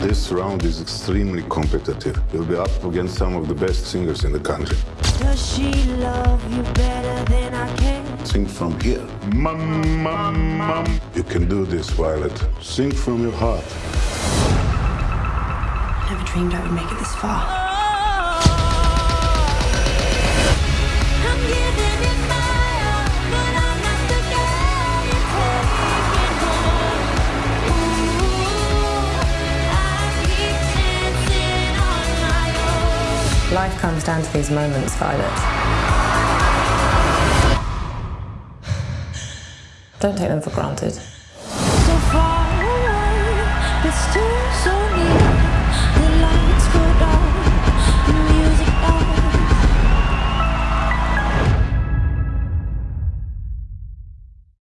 This round is extremely competitive. You'll be up against some of the best singers in the country. Sing from here. Mum, mum, mum. You can do this, Violet. Sing from your heart. I Never dreamed I would make it this far. I'm giving it my all, but I'm not the girl you're taking home. Ooh, I keep dancing on my own. Life comes down to these moments, Violet. Don't take them for granted. So